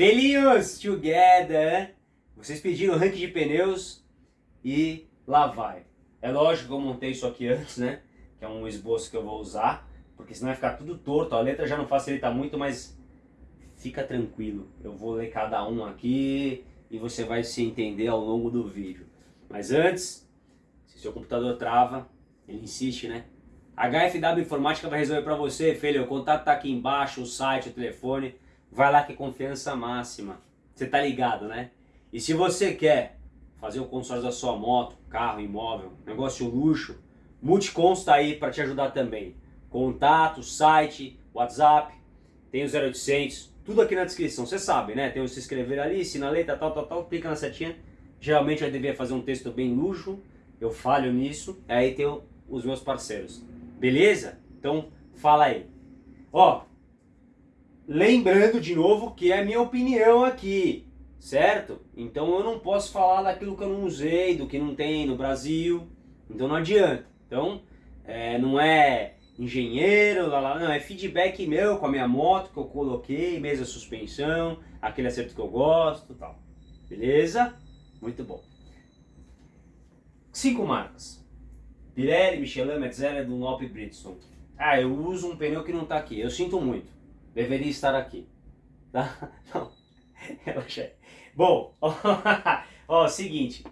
Felinhos together! Vocês pediram ranking de pneus e lá vai. É lógico que eu montei isso aqui antes, né? Que é um esboço que eu vou usar, porque senão vai ficar tudo torto. A letra já não facilita muito, mas fica tranquilo. Eu vou ler cada um aqui e você vai se entender ao longo do vídeo. Mas antes, se seu computador trava, ele insiste, né? HFW Informática vai resolver para você, filho. O contato tá aqui embaixo, o site, o telefone. Vai lá que é confiança máxima. Você tá ligado, né? E se você quer fazer o consórcio da sua moto, carro, imóvel, negócio luxo, Multicons tá aí para te ajudar também. Contato, site, WhatsApp, tem o 0800, tudo aqui na descrição, você sabe, né? Tem o se inscrever ali, sinaleta, tal, tal, tal, clica na setinha. Geralmente eu devia fazer um texto bem luxo, eu falho nisso, aí tem os meus parceiros. Beleza? Então, fala aí. Ó, lembrando de novo que é minha opinião aqui, certo? Então eu não posso falar daquilo que eu não usei, do que não tem no Brasil, então não adianta. Então, é, não é engenheiro, lá, lá, não, é feedback meu com a minha moto que eu coloquei, mesa suspensão, aquele acerto que eu gosto tal. Beleza? Muito bom. Cinco marcas. Pirelli, Michelin, Metzeler, Dunlop e Bridgestone. Ah, eu uso um pneu que não está aqui. Eu sinto muito. Deveria estar aqui. Tá? Não. Relaxa Bom, ó, ó, seguinte.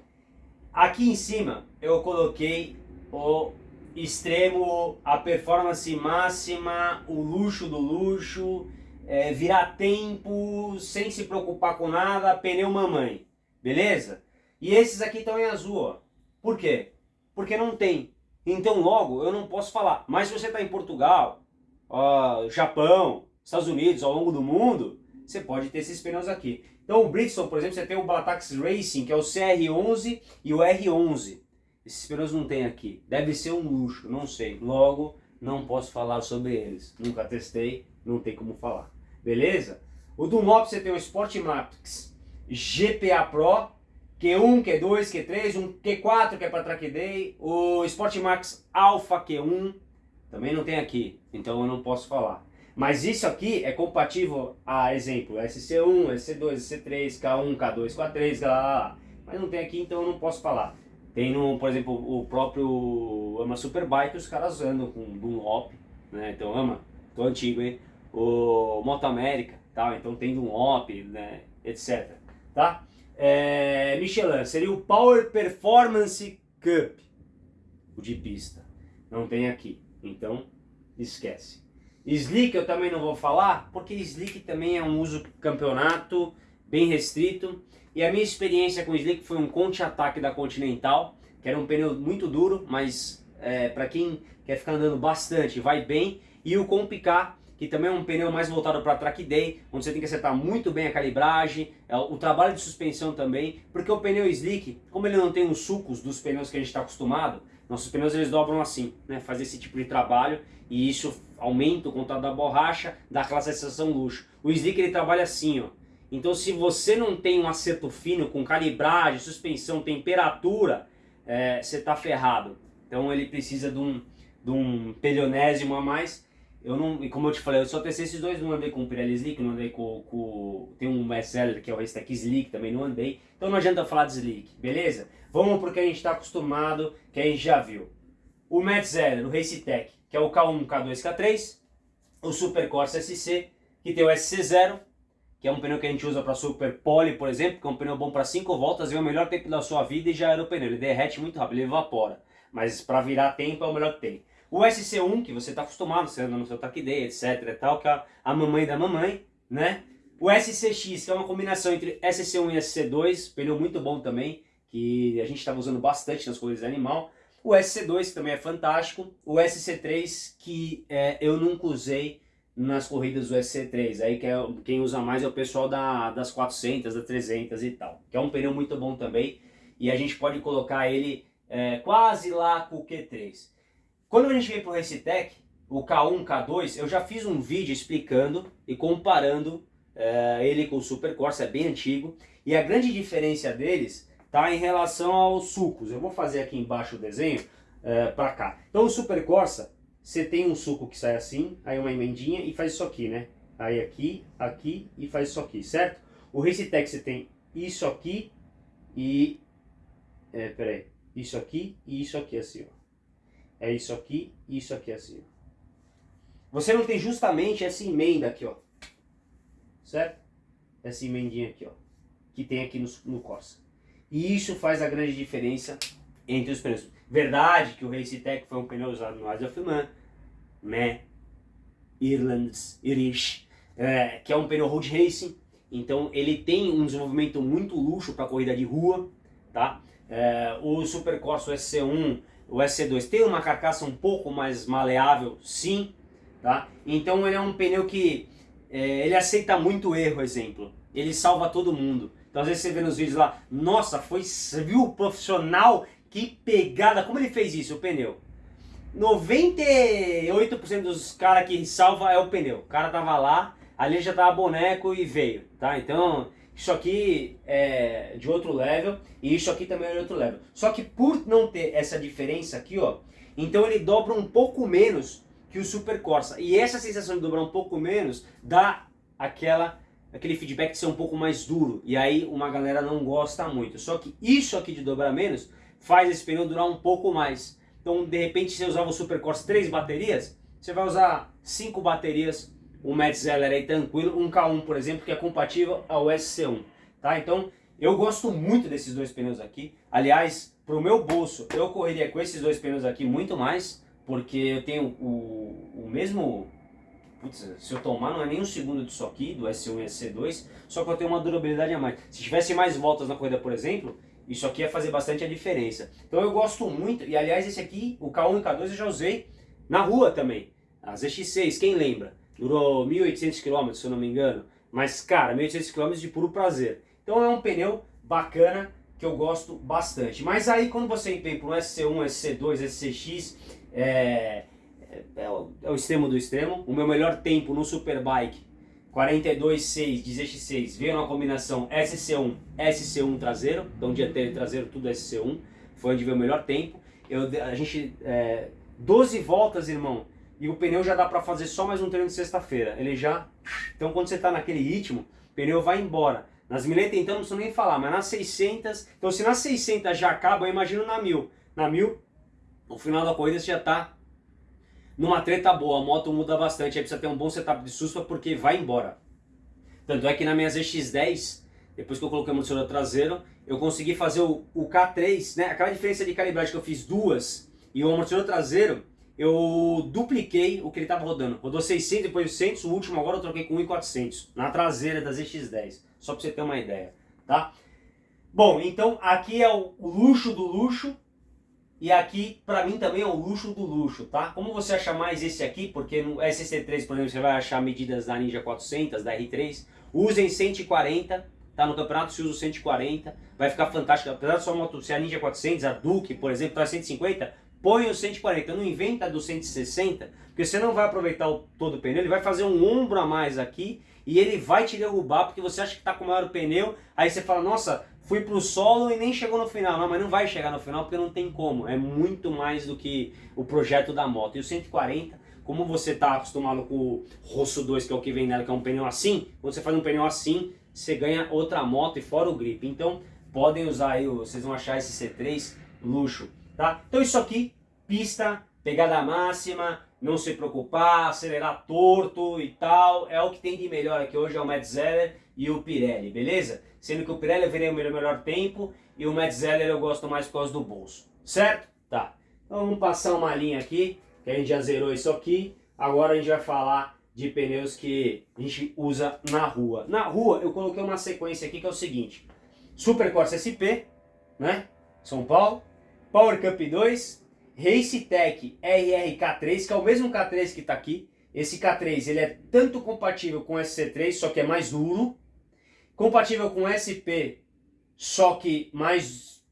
Aqui em cima eu coloquei o extremo, a performance máxima, o luxo do luxo, é, virar tempo, sem se preocupar com nada, pneu mamãe. Beleza? E esses aqui estão em azul, ó. Por quê? porque não tem. Então logo eu não posso falar. Mas se você está em Portugal, uh, Japão, Estados Unidos, ao longo do mundo, você pode ter esses pneus aqui. Então o Bridgestone, por exemplo, você tem o Balatax Racing, que é o CR11 e o R11. Esses pneus não tem aqui. Deve ser um luxo, não sei. Logo, não posso falar sobre eles. Nunca testei, não tem como falar. Beleza? O Dunlop você tem o Sport Matrix GPA Pro Q1, Q2, Q3, um Q4 que é para track day, o Sportmax Alpha Q1 também não tem aqui, então eu não posso falar. Mas isso aqui é compatível a exemplo SC1, SC2, SC3, K1, K2, K3, lá, lá, lá. mas não tem aqui então eu não posso falar. Tem no, por exemplo, o próprio Ama Superbike, os caras andam com Dunlop, né? Então Ama, tô antigo, hein? O Moto América, tal, então tem Dunlop, né? etc. Tá? é, Michelin, seria o Power Performance Cup, o de pista. Não tem aqui, então esquece. Slick eu também não vou falar, porque Slick também é um uso campeonato bem restrito. E a minha experiência com Slick foi um Conte-Ataque da Continental, que era um pneu muito duro, mas é, para quem quer ficar andando bastante, vai bem. E o Compicar, que também é um pneu mais voltado para track day, onde você tem que acertar muito bem a calibragem, é o trabalho de suspensão também, porque o pneu slick, como ele não tem os sucos dos pneus que a gente está acostumado, nossos pneus eles dobram assim, né, faz esse tipo de trabalho e isso aumenta o contato da borracha, dá aquela sensação luxo. O slick ele trabalha assim, ó. Então se você não tem um acerto fino com calibragem, suspensão, temperatura, é, você está ferrado. Então ele precisa de um, de um pelionésimo a mais eu não, e como eu te falei, eu só testei esses dois, não andei com o Pirelli Slick, não andei com, com tem um bestseller que é o Racetech Slick, também não andei, então não adianta falar de Slick, beleza? Vamos porque a gente está acostumado, que a gente já viu. O Metzeler, o Racetech, que é o K1, K2, K3, o Super Corsa SC, que tem o SC0, que é um pneu que a gente usa para Super Poly, por exemplo, que é um pneu bom para 5 voltas, é o melhor tempo da sua vida e já era o pneu, ele derrete muito rápido, ele evapora, mas para virar tempo é o melhor que tem. O SC1, que você está acostumado, você anda no seu Day, etc tal, que é a mamãe da mamãe, né? O SCX, que é uma combinação entre SC1 e SC2, pneu muito bom também, que a gente estava usando bastante nas corridas de animal. O SC2, que também é fantástico. O SC3, que é, eu nunca usei nas corridas do SC3. Aí que é, quem usa mais é o pessoal da, das 400, das 300 e tal. Que é um pneu muito bom também. E a gente pode colocar ele é, quase lá com o Q3. Quando a gente vem para o Racetech, o K1, K2, eu já fiz um vídeo explicando e comparando uh, ele com o Super Corsa, é bem antigo. E a grande diferença deles está em relação aos sucos. Eu vou fazer aqui embaixo o desenho uh, eh, para cá. Então o Super Corsa, você tem um suco que sai assim, aí uma emendinha e faz isso aqui, né? Aí aqui, aqui e faz isso aqui, certo? O Racetech você tem isso aqui e... É, peraí. Isso aqui e isso aqui assim, ó. É isso aqui e isso aqui assim. Você não tem justamente essa emenda aqui, ó. Certo? Essa emendinha aqui, ó. Que tem aqui no, no Corsa. E isso faz a grande diferença entre os pneus. Verdade que o Racetech foi um pneu usado no Isle of Man, né? Irlands, Irish, é, que é um pneu road racing, então ele tem um desenvolvimento muito luxo para corrida de rua, tá? É, o Super Corsa, o SC1, o SC2 tem uma carcaça um pouco mais maleável, sim, tá? Então ele é um pneu que é, ele aceita muito erro, exemplo, ele salva todo mundo. Então às vezes você vê nos vídeos lá, nossa, foi, viu profissional, que pegada, como ele fez isso, o pneu? 98% dos caras que salva é o pneu. O cara tava lá, ali já tava boneco e veio, tá? Então, isso aqui é de outro level e isso aqui também é de outro level. Só que por não ter essa diferença aqui, ó, então ele dobra um pouco menos que o Super Corsa. E essa sensação de dobrar um pouco menos dá aquela aquele feedback de ser um pouco mais duro. E aí uma galera não gosta muito. Só que isso aqui de dobrar menos faz esse pneu durar um pouco mais. Então, de repente, você usava o Super Corsa 3 baterias, você vai usar 5 baterias, um Metzeler aí tranquilo, um K1, por exemplo, que é compatível ao SC1. Tá? Então, eu gosto muito desses dois pneus aqui. Aliás, para o meu bolso, eu correria com esses dois pneus aqui muito mais, porque eu tenho o, o mesmo... Putz, se eu tomar não é nem um segundo disso aqui, do S1 e SC2, só que eu tenho uma durabilidade a mais. Se tivesse mais voltas na corrida, por exemplo, isso aqui ia fazer bastante a diferença. Então eu gosto muito, e aliás esse aqui, o K1 e K2 eu já usei na rua também. A ZX6, quem lembra? Durou 1.800 km, se eu não me engano. Mas cara, 1.800 km de puro prazer. Então é um pneu bacana que eu gosto bastante. Mas aí quando você vem para um SC1, SC2, SCX, é, é, é, o, é o extremo do extremo. O meu melhor tempo no Superbike 42.6 de ZX6 veio numa combinação SC1, SC1 traseiro, então dianteiro e traseiro tudo SC1, foi onde veio o melhor tempo. Eu, a gente, é, 12 voltas, irmão, e o pneu já dá para fazer só mais um treino de sexta-feira. Ele já, então quando você está naquele ritmo, o pneu vai embora. Nas 1080 então não preciso nem falar, mas nas 600, então se nas 600 já acaba, eu imagino na 1000. Na 1000, no final da corrida você já está numa treta boa, a moto muda bastante, aí precisa ter um bom setup de suspa porque vai embora. Tanto é que na minha ZX10, depois que eu coloquei o amortecedor traseiro, eu consegui fazer o, o K3, né? Aquela diferença de calibragem que eu fiz duas e o amortecedor traseiro, eu dupliquei o que ele estava rodando. Rodou 600, depois 800, o último agora eu troquei com 1.400 na traseira da ZX10, só para você ter uma ideia, tá? Bom, então aqui é o, luxo do luxo, e aqui, para mim, também é o luxo do luxo, tá? Como você acha mais esse aqui, porque no SC3, por exemplo, você vai achar medidas da Ninja 400, da R3, usem 140, tá? No campeonato se usa 140, vai ficar fantástico. Apesar da sua moto ser a Ninja 400, a Duke, por exemplo, tá 150, põe o 140, não inventa do 160, porque você não vai aproveitar o, todo o pneu, ele vai fazer um ombro a mais aqui, e ele vai te derrubar, porque você acha que tá com o maior pneu, aí você fala, nossa, fui pro solo e nem chegou no final. Não, mas não vai chegar no final porque não tem como. É muito mais do que o projeto da moto. E o 140, como você está acostumado com o Rosso 2, que é o que vem nela, que é um pneu assim, quando você faz um pneu assim, você ganha outra moto e fora o grip. Então, podem usar aí, vocês vão achar esse C3 luxo, tá? Então isso aqui, pista, pegada máxima, não se preocupar, acelerar torto e tal, é o que tem de melhor aqui hoje, é o Metzeler e o Pirelli, beleza? Sendo que o Pirelli eu verei o meu melhor tempo e o Metzeler eu gosto mais por causa do bolso, certo? Tá, então vamos passar uma linha aqui, que a gente já zerou isso aqui, agora a gente vai falar de pneus que a gente usa na rua. Na rua eu coloquei uma sequência aqui que é o seguinte, Super Corsa SP, né, São Paulo, Power Cup 2, Racetech RRK3, que é o mesmo K3 que está aqui. Esse K3 ele é tanto compatível com SC3, só que é mais duro. Compatível com SP, só que mais,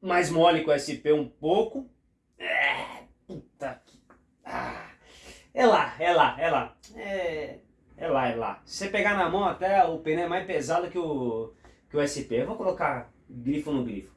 mais mole com SP um pouco. É, puta que... Ah, é lá, é lá, é lá. É, é lá, é lá. Se você pegar na mão até o pneu é mais pesado que o, que o SP. Eu vou colocar grifo no grifo.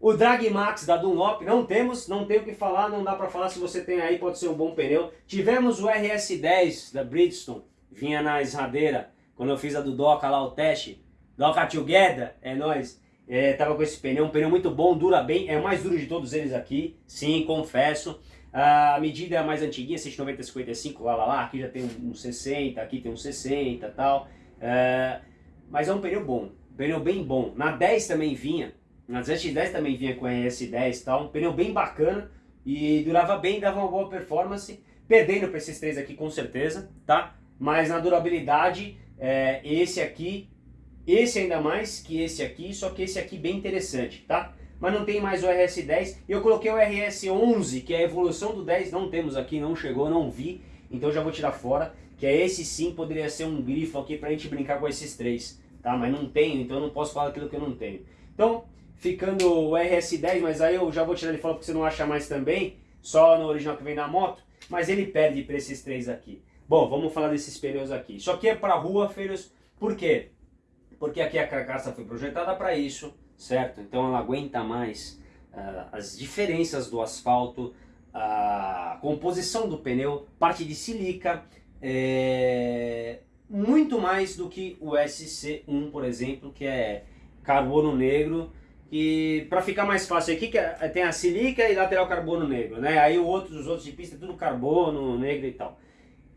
O Drag Max da Dunlop não temos, não tem o que falar, não dá para falar se você tem aí, pode ser um bom pneu. Tivemos o RS10 da Bridgestone, vinha na esradeira, quando eu fiz a do Doca lá o teste, Doca Together, é nóis. É, tava com esse pneu, um pneu muito bom, dura bem, é o mais duro de todos eles aqui, sim, confesso. A medida é mais antiguinha, 190, 55, lá, lá, lá, aqui já tem um, um 60, aqui tem um 60 e tal. É, mas é um pneu bom, pneu bem bom. Na 10 também vinha, na ZX10 também vinha com a RS10 e tal, um pneu bem bacana e durava bem, dava uma boa performance, perdendo para esses três aqui com certeza, tá? Mas na durabilidade, é, esse aqui esse ainda mais que esse aqui, só que esse aqui bem interessante, tá? Mas não tem mais o RS10. Eu coloquei o RS11, que é a evolução do 10. Não temos aqui, não chegou, não vi. Então já vou tirar fora. Que é esse sim, poderia ser um grifo aqui pra gente brincar com esses três. Tá? Mas não tenho, então eu não posso falar aquilo que eu não tenho. Então, ficando o RS10, mas aí eu já vou tirar ele fora porque você não acha mais também. Só no original que vem na moto. Mas ele perde para esses três aqui. Bom, vamos falar desses pneus aqui. Isso aqui é para rua, filhos. Por quê? porque aqui a carcaça foi projetada para isso, certo? Então ela aguenta mais uh, as diferenças do asfalto, a composição do pneu, parte de silica, é, muito mais do que o SC1, por exemplo, que é carbono negro, e para ficar mais fácil aqui, que é, tem a silica e lateral carbono negro, né? Aí outros, os outros de pista tudo carbono negro e tal.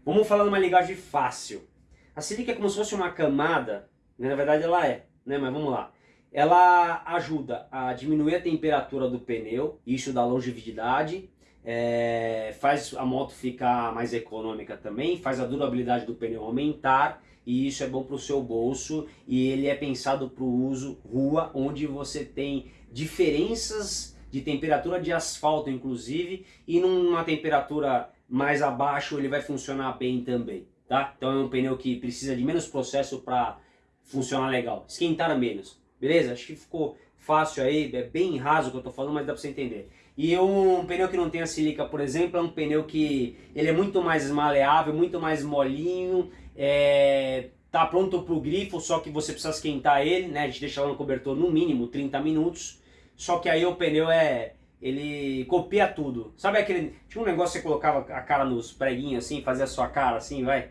Vamos falar numa linguagem fácil. A silica é como se fosse uma camada né? Na verdade ela é, né? mas vamos lá. Ela ajuda a diminuir a temperatura do pneu, isso dá longevidade, é, faz a moto ficar mais econômica também, faz a durabilidade do pneu aumentar e isso é bom para o seu bolso e ele é pensado para o uso rua, onde você tem diferenças de temperatura de asfalto inclusive e numa temperatura mais abaixo ele vai funcionar bem também, tá? Então é um pneu que precisa de menos processo para funcionar legal. Esquentar menos, beleza? Acho que ficou fácil aí, é bem raso o que eu tô falando, mas dá pra você entender. E um pneu que não tem a silica, por exemplo, é um pneu que ele é muito mais maleável, muito mais molinho, é, tá pronto pro grifo, só que você precisa esquentar ele, né? A gente deixa lá no cobertor no mínimo 30 minutos, só que aí o pneu é... Ele copia tudo. Sabe aquele... Tinha um negócio que você colocava a cara nos preguinhos assim, fazia a sua cara assim, vai...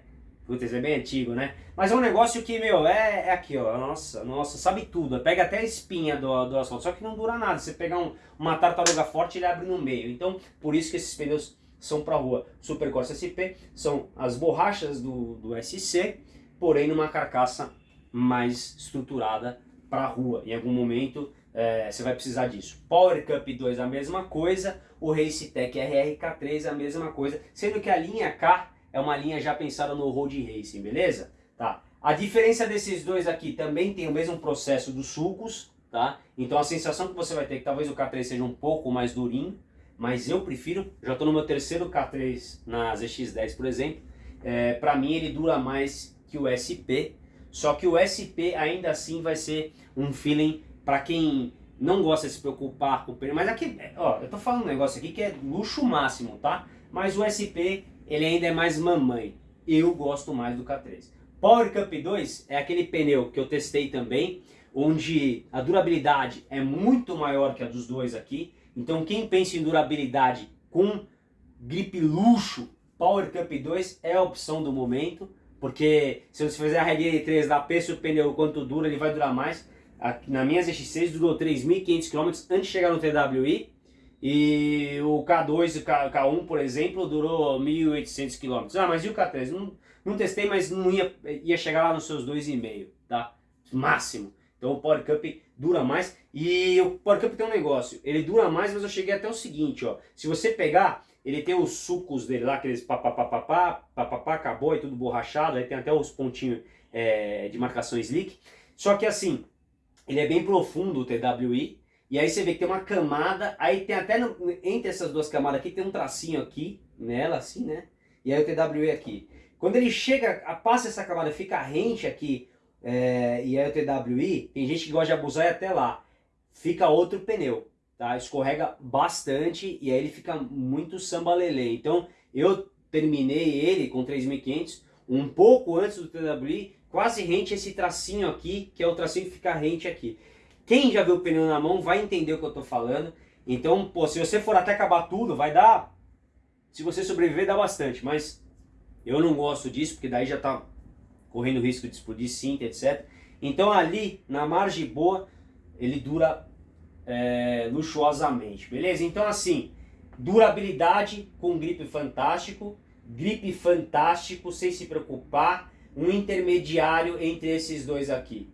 Putz, é bem antigo, né? Mas é um negócio que, meu, é, é aqui, ó. Nossa, nossa, sabe tudo. Pega até a espinha do, do asfalto. Só que não dura nada. Você pegar um, uma tartaruga forte, ele abre no meio. Então, por isso que esses pneus são para rua. Supercorsa SP são as borrachas do, do SC, porém numa carcaça mais estruturada para rua. Em algum momento é, você vai precisar disso. Power Cup 2 a mesma coisa, o Race Tech RRK3 a mesma coisa, sendo que a linha K é uma linha já pensada no road racing, beleza? Tá. A diferença desses dois aqui também tem o mesmo processo dos sulcos, tá? Então a sensação que você vai ter é que talvez o K3 seja um pouco mais durinho, mas eu prefiro, já estou no meu terceiro K3 na ZX10, por exemplo, é, para mim ele dura mais que o SP, só que o SP ainda assim vai ser um feeling para quem não gosta de se preocupar com o pneu, mas aqui, ó, eu tô falando um negócio aqui que é luxo máximo, tá? Mas o SP ele ainda é mais mamãe. Eu gosto mais do K3. Power Cup 2 é aquele pneu que eu testei também, onde a durabilidade é muito maior que a dos dois aqui. Então quem pensa em durabilidade com grip luxo, Power Cup 2 é a opção do momento, porque se você fizer a regra de 3 da peça o pneu quanto dura, ele vai durar mais. Na minha ZX6 durou 3.500 km antes de chegar no TWI, e o K2 e o K1, por exemplo, durou 1.800 km. Ah, mas e o K3? Não, não testei, mas não ia, ia chegar lá nos seus 2,5, tá? Máximo. Então o Power Cup dura mais. E o Power Cup tem um negócio, ele dura mais, mas eu cheguei até o seguinte, ó. Se você pegar, ele tem os sucos dele lá, aqueles papapá, papapá, acabou e tudo borrachado, aí tem até os pontinhos é, de marcação slick. Só que assim, ele é bem profundo o TWI, e aí você vê que tem uma camada, aí tem até no, entre essas duas camadas aqui, tem um tracinho aqui, nela assim, né? E aí o TWE aqui. Quando ele chega, passa essa camada, fica rente aqui, é, e aí o TWI, tem gente que gosta de abusar e até lá. Fica outro pneu, tá? Escorrega bastante e aí ele fica muito sambalelê. Então eu terminei ele com 3.500, um pouco antes do TWI, quase rente esse tracinho aqui, que é o tracinho que fica rente aqui. Quem já viu o pneu na mão vai entender o que eu estou falando. Então, pô, se você for até acabar tudo, vai dar... Se você sobreviver, dá bastante. Mas eu não gosto disso, porque daí já está correndo risco de explodir cinta, etc. Então ali, na margem boa, ele dura é, luxuosamente, beleza? Então assim, durabilidade com gripe fantástico, gripe fantástico sem se preocupar, um intermediário entre esses dois aqui,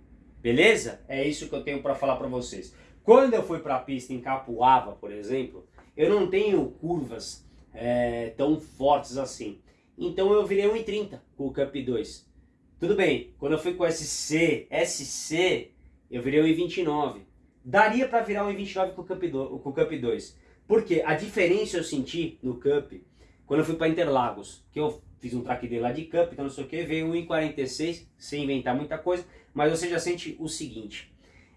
beleza? É isso que eu tenho para falar para vocês. Quando eu fui para a pista em Capuava, por exemplo, eu não tenho curvas é, tão fortes assim. Então eu virei 1,30 com o Cup 2. Tudo bem, quando eu fui com o SC, SC, eu virei 1,29. Daria para virar 1,29 com o Cup 2. Com o Cup 2. Porque a diferença eu senti no Cup quando eu fui para Interlagos, que eu fiz um track dele lá de Cup, então não sei o que, veio 1,46, sem inventar muita coisa, mas você já sente o seguinte.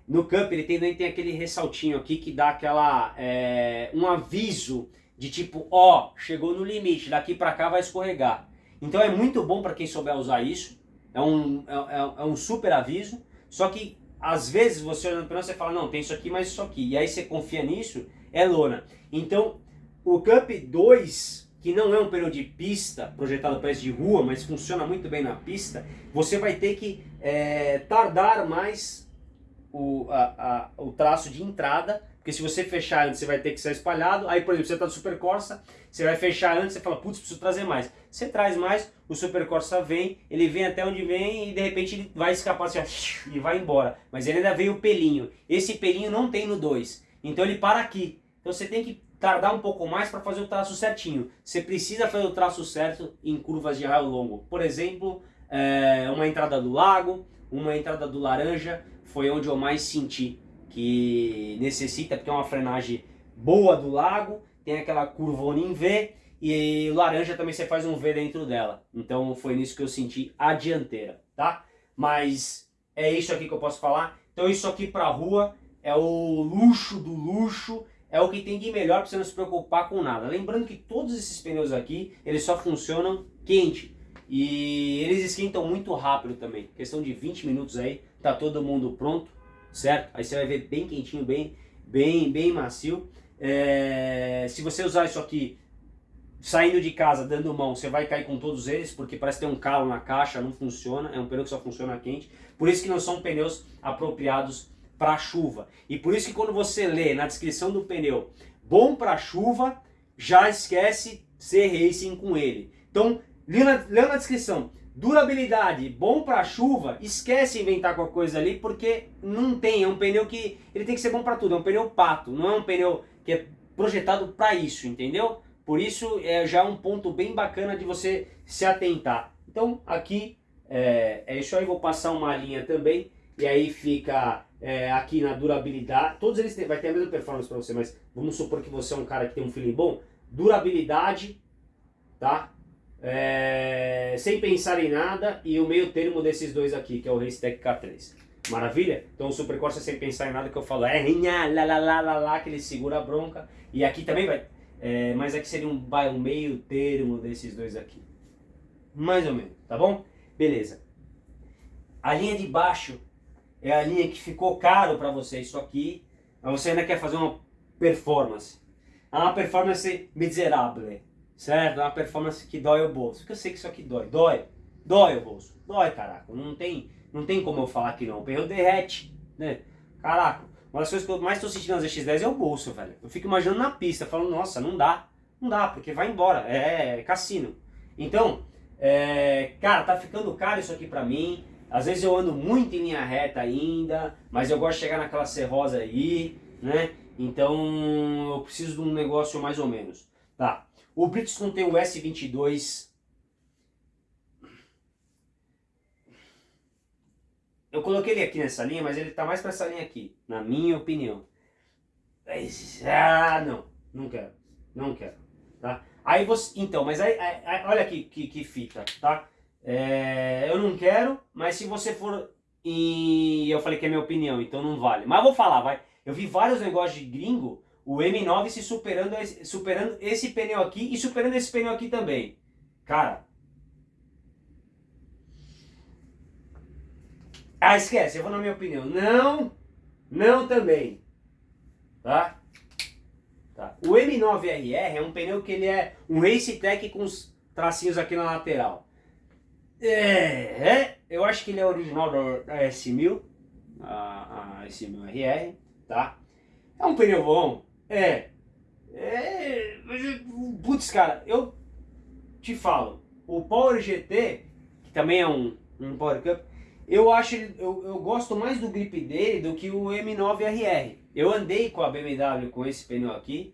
No Cup ele tem, tem aquele ressaltinho aqui que dá aquela, é, um aviso de tipo, ó, chegou no limite, daqui para cá vai escorregar. Então é muito bom para quem souber usar isso, é um, é, é, é um super aviso, só que às vezes você olhando para você fala, não, tem isso aqui, mas isso aqui, e aí você confia nisso, é lona. Então, o Cup 2, que não é um pneu de pista, projetado para de rua, mas funciona muito bem na pista, você vai ter que é, tardar mais o, a, a, o traço de entrada porque se você fechar antes, você vai ter que ser espalhado. Aí, por exemplo, você está no Super Corsa, você vai fechar antes, você fala, putz, preciso trazer mais. Você traz mais, o Super Corsa vem, ele vem até onde vem e de repente ele vai escapar assim, ó, e vai embora. Mas ele ainda veio o pelinho. Esse pelinho não tem no 2. Então ele para aqui. Então você tem que tardar um pouco mais para fazer o traço certinho. Você precisa fazer o traço certo em curvas de raio longo. Por exemplo, é, uma entrada do lago, uma entrada do laranja, foi onde eu mais senti que necessita, porque é uma frenagem boa do lago, tem aquela curvona em V, e laranja também você faz um V dentro dela. Então foi nisso que eu senti a dianteira, tá? Mas é isso aqui que eu posso falar. Então isso aqui pra rua é o luxo do luxo, é o que tem de melhor para você não se preocupar com nada. Lembrando que todos esses pneus aqui, eles só funcionam quente. E eles esquentam muito rápido também. Questão de 20 minutos aí, tá todo mundo pronto certo? Aí você vai ver bem quentinho, bem, bem, bem macio. É, se você usar isso aqui saindo de casa, dando mão, você vai cair com todos eles, porque parece ter um calo na caixa, não funciona, é um pneu que só funciona quente. Por isso que não são pneus apropriados para chuva. E por isso que quando você lê na descrição do pneu, bom para chuva, já esquece ser racing com ele. Então, lê na, na descrição, Durabilidade, bom para chuva, esquece inventar qualquer coisa ali, porque não tem, é um pneu que ele tem que ser bom para tudo, é um pneu pato, não é um pneu que é projetado para isso, entendeu? Por isso é já um ponto bem bacana de você se atentar. Então aqui é, é isso aí, vou passar uma linha também, e aí fica é, aqui na durabilidade, todos eles têm, vai ter a mesma performance para você, mas vamos supor que você é um cara que tem um feeling bom, durabilidade, tá? é, sem pensar em nada e o meio termo desses dois aqui, que é o Racetech K3. Maravilha? Então o Super Corsa sem pensar em nada que eu falo é lá, lá, lá, lá, lá, que ele segura a bronca. E aqui também vai, é, mas aqui seria um, um meio termo desses dois aqui. Mais ou menos, tá bom? Beleza. A linha de baixo é a linha que ficou caro para você isso aqui, mas você ainda quer fazer uma performance. É uma performance miserável certo? É uma performance que dói o bolso. Porque eu sei que isso aqui dói. Dói. Dói o bolso. Dói, caraca. Não tem, não tem como eu falar que não. O pneu derrete, né? Caraca. Uma das coisas que eu mais estou sentindo nas X10 é o bolso, velho. Eu fico imaginando na pista, falando, nossa, não dá. Não dá, porque vai embora. É, é cassino. Então, é, cara, tá ficando caro isso aqui pra mim. Às vezes eu ando muito em linha reta ainda, mas eu gosto de chegar naquela serrosa aí, né? Então eu preciso de um negócio mais ou menos. Tá, o Bridgestone tem o S22. Eu coloquei ele aqui nessa linha, mas ele está mais para essa linha aqui, na minha opinião. Ah, não, não quero, não quero, tá? Aí você, então, mas aí, aí olha aqui que, que fita, tá? É, eu não quero, mas se você for e eu falei que é minha opinião, então não vale. Mas vou falar, vai. Eu vi vários negócios de gringo o M9 se superando, superando esse pneu aqui e superando esse pneu aqui também. Cara. Ah, esquece, eu vou na minha opinião. Não, não também. Tá? tá. O M9RR é um pneu que ele é um Race Tech com os tracinhos aqui na lateral. É, é eu acho que ele é original da, S1000, a, a S1000RR, tá? É um pneu bom? É. É. Putz, cara, eu te falo, o Power GT, que também é um, um Power Cup, eu acho, eu, eu gosto mais do grip dele do que o M9RR. Eu andei com a BMW com esse pneu aqui,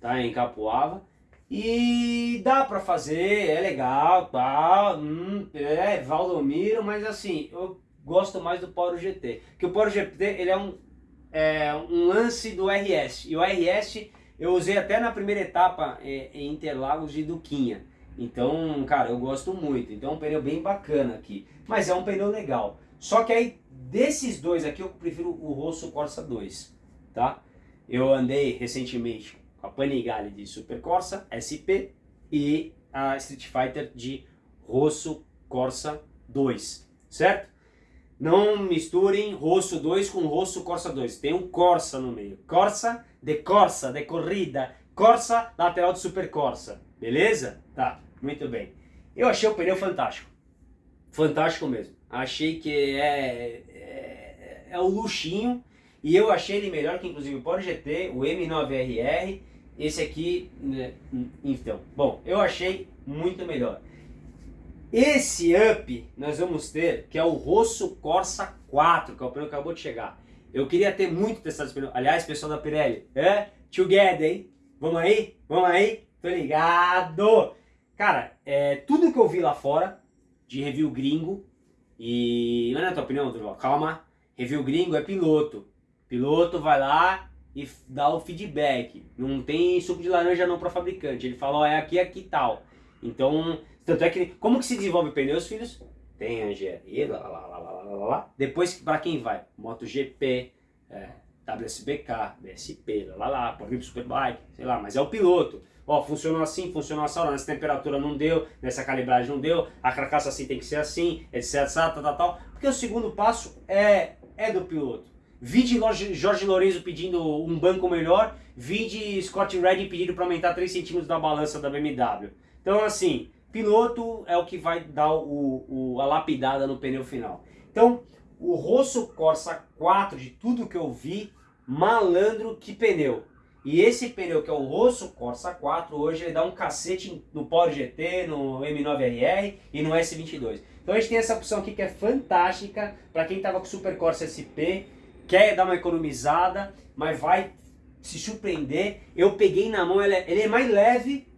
tá, em Capuava, e dá pra fazer, é legal, tá, hum, é Valdomiro, mas assim, eu gosto mais do Power GT. Que o Power GT, ele é um, é um lance do RS, e o RS eu usei até na primeira etapa é, em Interlagos de Duquinha. Então, cara, eu gosto muito. Então é um pneu bem bacana aqui. Mas é um pneu legal. Só que aí, desses dois aqui, eu prefiro o Rosso Corsa 2, tá? Eu andei recentemente com a Panigale de Super Corsa SP e a Street Fighter de Rosso Corsa 2, certo? Não misturem Rosso 2 com Rosso Corsa 2. Tem um Corsa no meio. Corsa de Corsa, de corrida. Corsa lateral de Super Corsa. Beleza? Tá, muito bem. Eu achei o pneu fantástico. Fantástico mesmo. Achei que é, é, é o luxinho. E eu achei ele melhor que inclusive o Porsche GT, o M9RR. Esse aqui, né, então. Bom, eu achei muito melhor. Esse up nós vamos ter, que é o Rosso Corsa 4, que é o pneu que acabou de chegar. Eu queria ter muito testado esse pneu. Aliás, pessoal da Pirelli, é? Together, hein? Vamos aí? Vamos aí? Tô ligado! Cara, é, tudo que eu vi lá fora, de review gringo, e não é a tua opinião, Durval? Calma, review gringo é piloto. Piloto vai lá e dá o feedback. Não tem suco de laranja não para fabricante. Ele fala, ó, é aqui, aqui tal. Então, tanto é que, como que se desenvolve pneus, filhos? Tem a engenharia, lá, lá, lá, lá, lá, lá. Depois, para quem vai? MotoGP, é, WSBK, BSP, lá, lá, lá, Pro Superbike, sei lá, mas é o piloto. Ó, funcionou assim, funcionou assim, nessa temperatura não deu, nessa calibragem não deu, a carcaça assim tem que ser assim, etc, tal, tal, tal. Porque o segundo passo é, é do piloto. Vide Jorge Lorenzo pedindo um banco melhor, vide Scott Redding pedindo para aumentar 3 centímetros da balança da BMW. Então assim, piloto é o que vai dar o, o, a lapidada no pneu final. Então, o Rosso Corsa 4, de tudo que eu vi, malandro que pneu. E esse pneu que é o Rosso Corsa 4, hoje ele dá um cacete no Power GT, no M9RR e no S22. Então a gente tem essa opção aqui que é fantástica para quem estava com o Super Corsa SP, quer dar uma economizada, mas vai se surpreender. Eu peguei na mão, ele é, ele é mais leve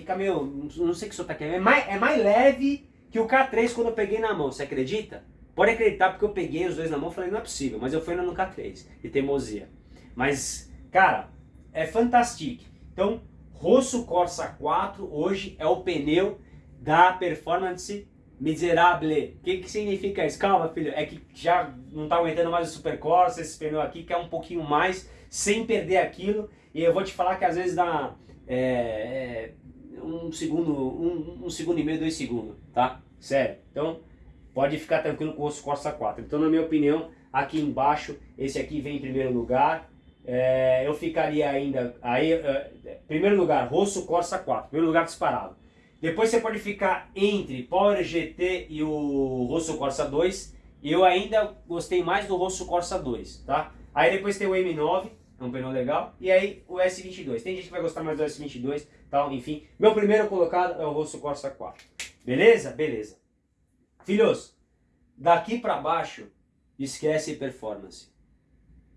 fica meio, não sei o que senhor tá querendo, é mais, é mais leve que o K3 quando eu peguei na mão, você acredita? Pode acreditar porque eu peguei os dois na mão e falei, não é possível, mas eu fui no K3, de teimosia. Mas, cara, é fantástico. Então, Rosso Corsa 4 hoje é o pneu da performance miserable. O que, que significa isso? Calma, filho, é que já não tá aguentando mais o Super Corsa, esse pneu aqui, quer um pouquinho mais, sem perder aquilo. E eu vou te falar que às vezes dá... É, é, um segundo, um, um segundo e meio, dois segundos, tá? Sério. Então, pode ficar tranquilo com o osso Corsa 4. Então, na minha opinião, aqui embaixo, esse aqui vem em primeiro lugar. É, eu ficaria ainda, aí, é, primeiro lugar, Rosso Corsa 4, primeiro lugar disparado. Depois você pode ficar entre Power GT e o Rosso Corsa 2. Eu ainda gostei mais do Rosso Corsa 2, tá? Aí depois tem o M9, é um pneu legal. E aí o S22. Tem gente que vai gostar mais do S22, tal, enfim. Meu primeiro colocado é o Rosso Corsa 4. Beleza? Beleza. Filhos, daqui para baixo, esquece performance.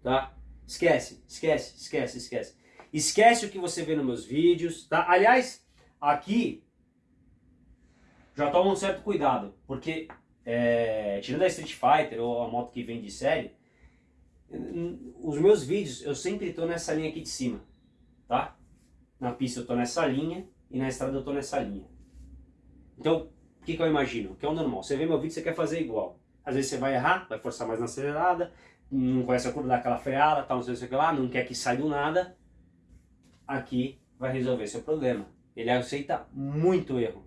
Tá? Esquece, esquece, esquece, esquece. Esquece o que você vê nos meus vídeos, tá? Aliás, aqui já toma um certo cuidado, porque é, tirando a Street Fighter ou a moto que vem de série, os meus vídeos, eu sempre estou nessa linha aqui de cima, tá? Na pista eu estou nessa linha e na estrada eu estou nessa linha. Então, o que, que eu imagino? Que é o normal. Você vê meu vídeo, você quer fazer igual. Às vezes você vai errar, vai forçar mais na acelerada, não conhece a curva, dá aquela freada, tal, não sei o que lá, não quer que saia do nada. Aqui vai resolver seu problema. Ele aceita muito erro.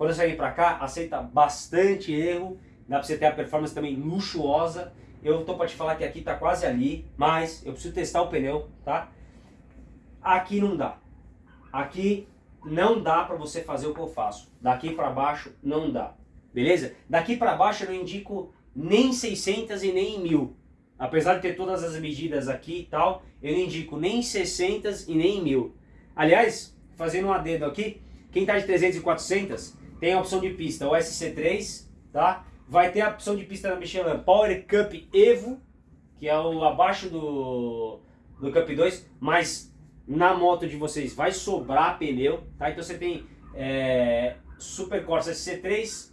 Quando você vem para cá, aceita bastante erro, dá para você ter a performance também luxuosa eu tô para te falar que aqui tá quase ali, mas eu preciso testar o pneu, tá? Aqui não dá. Aqui não dá para você fazer o que eu faço. Daqui para baixo não dá. beleza? Daqui para baixo eu não indico nem 600 e nem 1000. Apesar de ter todas as medidas aqui e tal, eu não indico nem 600 e nem 1000. Aliás, fazendo um adendo aqui, quem está de 300 e 400 tem a opção de pista, o SC3, tá? Vai ter a opção de pista da Michelin Power Cup Evo, que é o abaixo do, do Cup 2, mas na moto de vocês vai sobrar pneu, tá? Então você tem é, Super Corsa SC3,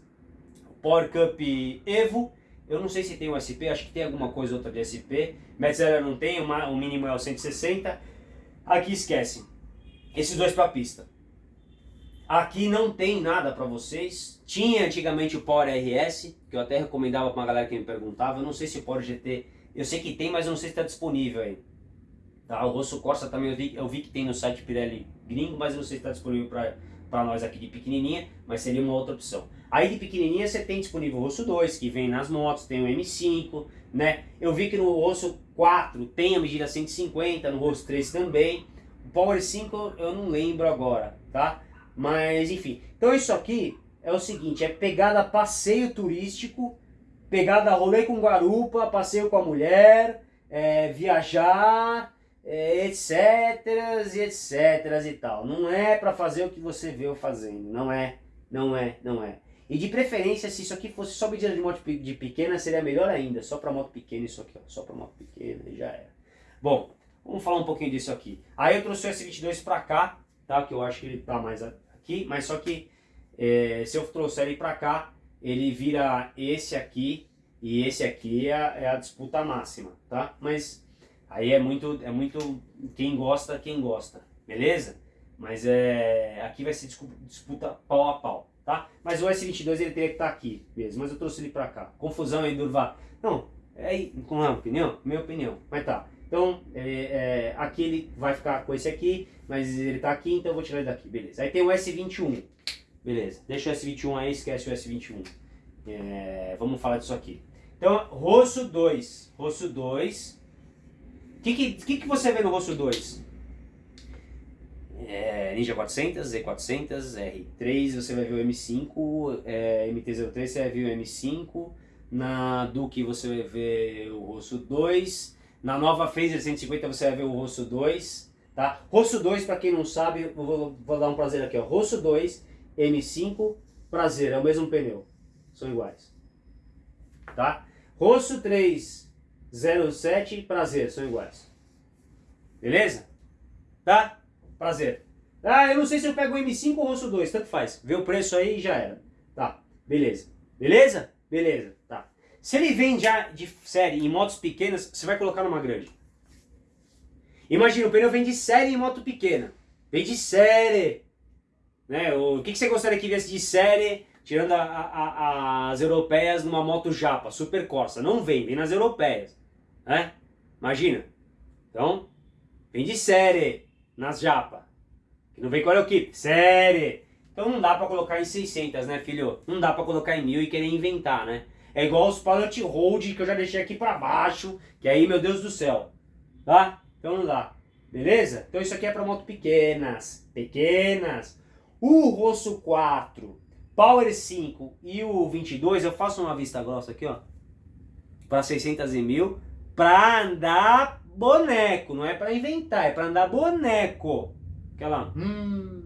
Power Cup Evo, eu não sei se tem o SP, acho que tem alguma coisa outra de SP, Metzeler não tem, o mínimo é o 160, aqui esquece, esses dois para pista. Aqui não tem nada para vocês. Tinha antigamente o Power RS, que eu até recomendava para uma galera que me perguntava. Eu não sei se o Power GT, eu sei que tem, mas eu não sei se está disponível aí. Tá, o Rosso Corsa também eu vi, eu vi que tem no site Pirelli gringo, mas eu não sei se está disponível para nós aqui de pequenininha, mas seria uma outra opção. Aí de pequenininha você tem disponível o Rosso 2, que vem nas motos, tem o M5, né? Eu vi que no Rosso 4 tem a medida 150, no Rosso 3 também. O Power 5 eu não lembro agora, tá? Mas enfim, então isso aqui é o seguinte, é pegada passeio turístico, pegada rolê com garupa, passeio com a mulher, é, viajar, é, etc, e etc e tal. Não é para fazer o que você vê eu fazendo, não é, não é, não é. E de preferência, se isso aqui fosse só medida de moto de pequena, seria melhor ainda. Só para moto pequena isso aqui, ó. Só para moto pequena já era. Bom, vamos falar um pouquinho disso aqui. Aí eu trouxe o S22 para cá, tá? Que eu acho que ele tá mais aqui, mas só que é, se eu trouxer ele para cá, ele vira esse aqui e esse aqui é, é, a disputa máxima, tá? Mas aí é muito, é muito quem gosta, quem gosta, beleza? Mas é, aqui vai ser disputa pau a pau, tá? Mas o S22 ele teria que estar tá aqui mesmo, mas eu trouxe ele para cá. Confusão aí, Durvar. Não, é aí, com a opinião? Minha opinião, mas tá. Então, é, é, aqui ele vai ficar com esse aqui, mas ele está aqui, então eu vou tirar ele daqui, beleza. Aí tem o S21, beleza. Deixa o S21 aí, esquece o S21. É, vamos falar disso aqui. Então, rosto 2, rosto 2. O que, que, que, que você vê no rosto 2? É, Ninja 400, Z400, R3, você vai ver o M5, é, MT-03 você vai ver o M5, na Duke você vai ver o rosto 2, na nova Phaser 150 você vai ver o Rosso 2, tá? Rosso 2, para quem não sabe, vou, vou, dar um prazer aqui, ó. Rosso 2, M5, prazer, é o mesmo pneu. São iguais. Tá? Rosso 3, 07, prazer, são iguais. Beleza? Tá? Prazer. Ah, eu não sei se eu pego o M5 ou o Rosso 2, tanto faz. Vê o preço aí e já era. Tá, beleza. Beleza? Beleza. Se ele vem já de série em motos pequenas, você vai colocar numa grande. Imagina, o pneu vem de série em moto pequena. Vem de série. Né? O que, que você gostaria que viesse de série, tirando a, a, a, as europeias numa moto japa, super Corsa? Não vem, vem nas europeias. Né? Imagina. Então, vem de série nas japa. Que não vem com aeroquip, série. Então não dá pra colocar em 600, né, filho? Não dá pra colocar em 1000 e querer inventar, né? É igual os pallet hold que eu já deixei aqui para baixo, que aí, meu Deus do céu, tá? Então não dá, beleza? Então isso aqui é para moto pequenas, pequenas. O Rosso 4, Power 5 e o 22, eu faço uma vista grossa aqui, ó, para 600 e mil, para andar boneco, não é para inventar, é para andar boneco. Aquela... Hum,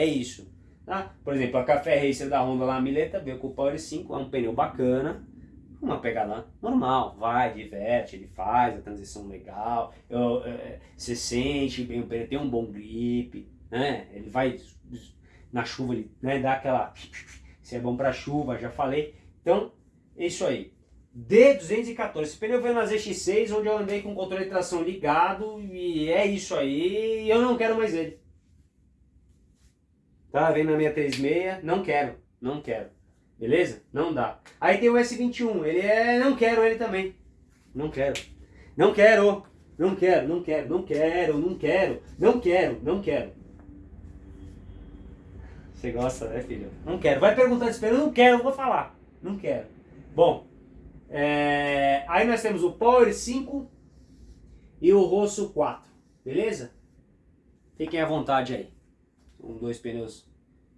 é isso. Tá? Por exemplo, a Café Racer da Honda lá, a Mileta, veio com o Power 5, é um pneu bacana, uma pegada normal, vai, diverte, ele faz a transição legal, eu, é, você sente bem o pneu, tem um bom grip, né? ele vai na chuva, ele né, dá aquela, se é bom para chuva, já falei. Então, é isso aí. D214, esse pneu veio na ZX6, onde eu andei com o controle de tração ligado, e é isso aí, eu não quero mais ele. Tá vendo na minha 36? Não quero, não quero. Beleza? Não dá. Aí tem o S21, ele é... não quero ele também. Não quero. Não quero. Não quero, não quero, não quero, não quero, não quero, não quero. Você gosta, né, filho? Não quero. Vai perguntar desse pneu, não quero, vou falar. Não quero. Bom, é... aí nós temos o Power 5 e o Rosso 4, beleza? fiquem à vontade aí. Um, dois pneus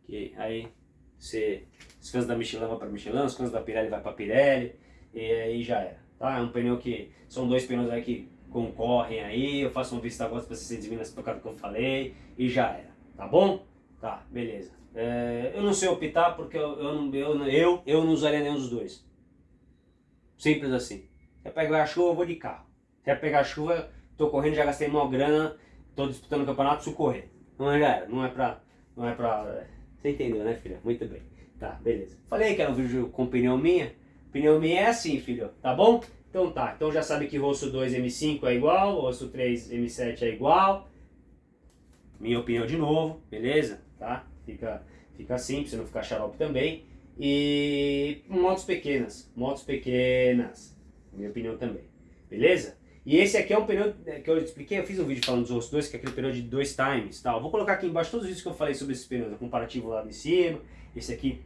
que aí você, os fãs da Michelin vão para Michelin, os fãs da Pirelli vai para Pirelli, e aí já era. Tá? É um pneu que, são dois pneus aí que concorrem aí, eu faço uma vista agora para vocês verem nessa tocada que eu falei, e já era. Tá bom? Tá, beleza. É, eu não sei optar porque eu, eu, eu, eu, eu não usaria nenhum dos dois. Simples assim. Quer pegar a chuva, eu vou de carro. Quer pegar a chuva, tô correndo, já gastei uma grana, tô disputando o campeonato, preciso correr. Não é, não é pra... Não é pra... Você entendeu, né, filha? Muito bem. Tá, beleza. Falei que era um vídeo com opinião minha. Opinião minha é assim, filho, tá bom? Então tá, então já sabe que rosto 2 M5 é igual, rosto 3 M7 é igual. Minha opinião de novo, beleza? Tá? Fica, fica assim, pra você não ficar xarope também. E motos pequenas, motos pequenas, minha opinião também, beleza? E esse aqui é um pneu é, que eu expliquei, eu fiz um vídeo falando dos outros dois, que é aquele pneu de dois times, tal. Vou colocar aqui embaixo todos os vídeos que eu falei sobre esses pneus, o comparativo lá de cima, esse aqui,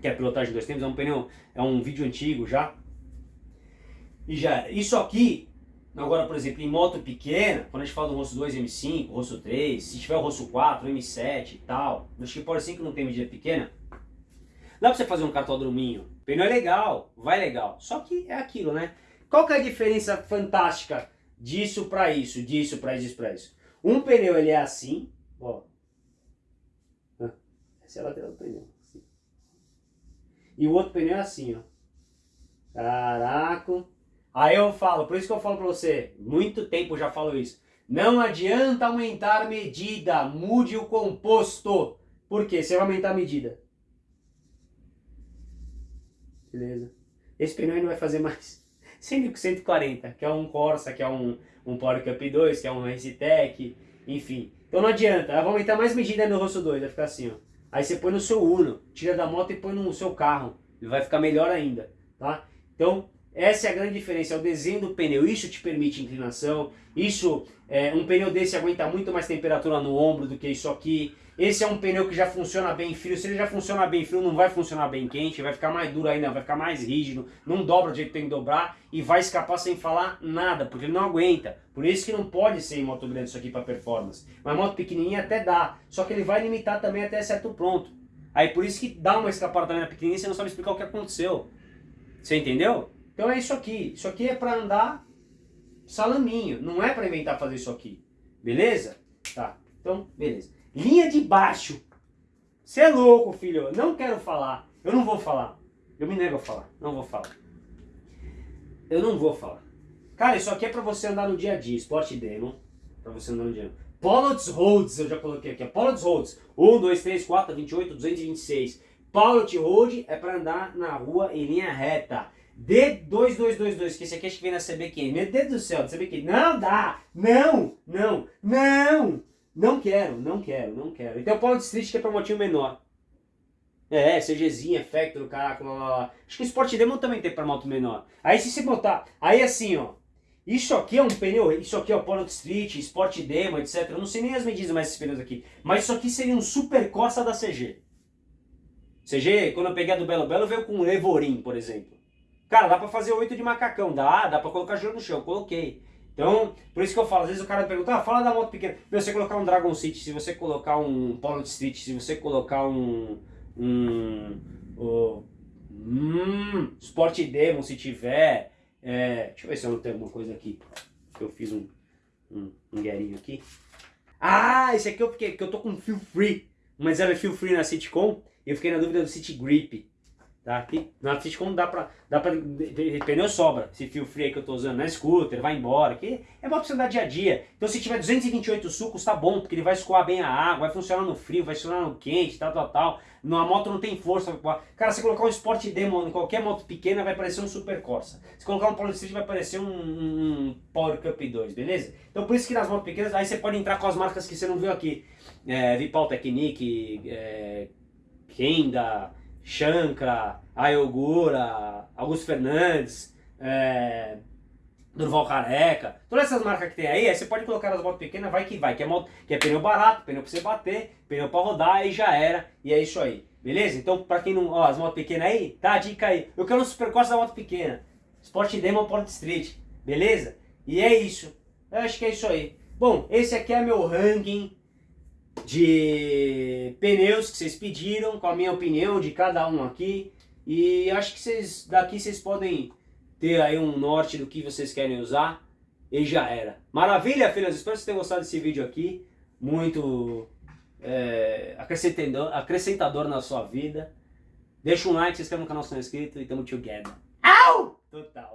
que é pilotagem de dois tempos, é um pneu, é um vídeo antigo já. E já, isso aqui, agora por exemplo, em moto pequena, quando a gente fala do rosto 2 M5, rosto 3, se tiver o rosto 4, M7 e tal, pode ser que não tem medida pequena, Dá pra você fazer um cartodrominho. Pneu é legal, vai legal. Só que é aquilo, né? Qual que é a diferença fantástica disso para isso, disso para isso, para isso? Um pneu ele é assim, ó. Essa é a lateral do pneu. Assim. E o outro pneu é assim, ó. Caraca. Aí eu falo, por isso que eu falo para você, muito tempo já falo isso. Não adianta aumentar medida, mude o composto. Por quê? Você vai aumentar a medida. Beleza. Esse pneu aí não vai fazer mais 140, que é um Corsa, que é um, um Power Cup 2, que é um Racetec, enfim. Então não adianta, vai aumentar mais medida no rosto 2, vai ficar assim, ó. Aí você põe no seu Uno, tira da moto e põe no seu carro, vai ficar melhor ainda, tá? Então, essa é a grande diferença, é o desenho do pneu, isso te permite inclinação, isso, é, um pneu desse aguenta muito mais temperatura no ombro do que isso aqui, esse é um pneu que já funciona bem frio. Se ele já funciona bem frio, não vai funcionar bem quente. Vai ficar mais duro ainda, vai ficar mais rígido. Não dobra do jeito que tem que dobrar. E vai escapar sem falar nada, porque ele não aguenta. Por isso que não pode ser em moto grande isso aqui para performance. Mas moto pequenininha até dá. Só que ele vai limitar também até certo ponto. Aí por isso que dá uma escapada na pequenininha você não sabe explicar o que aconteceu. Você entendeu? Então é isso aqui. Isso aqui é para andar salaminho. Não é para inventar fazer isso aqui. Beleza? Tá. Então, beleza. Linha de baixo. Você é louco, filho. Eu não quero falar. Eu não vou falar. Eu me nego a falar. Não vou falar. Eu não vou falar. Cara, isso aqui é pra você andar no dia a dia. Sport Demo. Pra você andar no dia a dia. Pollots Roads, eu já coloquei aqui. Pollots Roads. 1, 2, 3, 4, 28, 226. Pilot Road é pra andar na rua em linha reta. D2222, que esse aqui acho que vem na CB500. Meu Deus do céu, CB500. Não dá! Não! Não! Não! Não quero, não quero, não quero. Então o Power Street que é pra motinho menor. É, CGzinha, Factor, caraca, lá, lá, lá. Acho que o Sport Demo também tem pra moto menor. Aí se você botar, aí assim, ó. Isso aqui é um pneu, isso aqui é o Polo Street, Sport Demo, etc. Eu não sei nem as medidas mais desses pneus aqui. Mas isso aqui seria um Super Corsa da CG. CG, quando eu peguei a do Belo Belo, veio com um Levorim, por exemplo. Cara, dá pra fazer oito de macacão, dá, dá pra colocar gelo no chão, coloquei. Então, por isso que eu falo, às vezes o cara pergunta, ah, fala da moto pequena. Se você colocar um Dragon City, se você colocar um Polo Street, se você colocar um... um oh, hum, Sport Demon, se tiver... É, deixa eu ver se eu não tenho alguma coisa aqui. Eu fiz um, um, um guerinho aqui. Ah, esse aqui eu, fiquei, que eu tô com feel free. Mas era feel free na Citycom. E eu fiquei na dúvida do City Grip. Tá? Aqui, na Fitcom dá pra, dá pra. Pneu sobra. Esse fio free que eu tô usando na scooter, vai embora. Que é pra você andar dia a dia. Então se tiver 228 sucos, tá bom, porque ele vai escoar bem a água, vai funcionar no frio, vai funcionar no quente, tal, tal, tal. Na moto não tem força. Cara, se colocar um Sport Demo em qualquer moto pequena, vai parecer um Super Corsa. Se colocar um Polo Street, vai parecer um, um Power Cup 2, beleza? Então por isso que nas motos pequenas, aí você pode entrar com as marcas que você não viu aqui. É, Vipal Technique, é, Kenda. Shankra, Ayogura, Augusto Fernandes, é, Durval Careca, todas essas marcas que tem aí, aí você pode colocar nas motos pequenas, vai que vai, que é, moto, que é pneu barato, pneu pra você bater, pneu pra rodar, e já era, e é isso aí, beleza? Então, pra quem não, ó, as motos pequenas aí, tá a dica aí, eu quero um supercosta da moto pequena, Sport Demo Port Street, beleza? E é isso, eu acho que é isso aí. Bom, esse aqui é meu ranking de pneus que vocês pediram, com a minha opinião de cada um aqui. E acho que vocês daqui vocês podem ter aí um norte do que vocês querem usar. E já era. Maravilha, filhas? Espero que vocês tenham gostado desse vídeo aqui. Muito é, acrescentador, acrescentador na sua vida. Deixa um like, se inscreve no canal se não é inscrito e tamo together. Au! Total.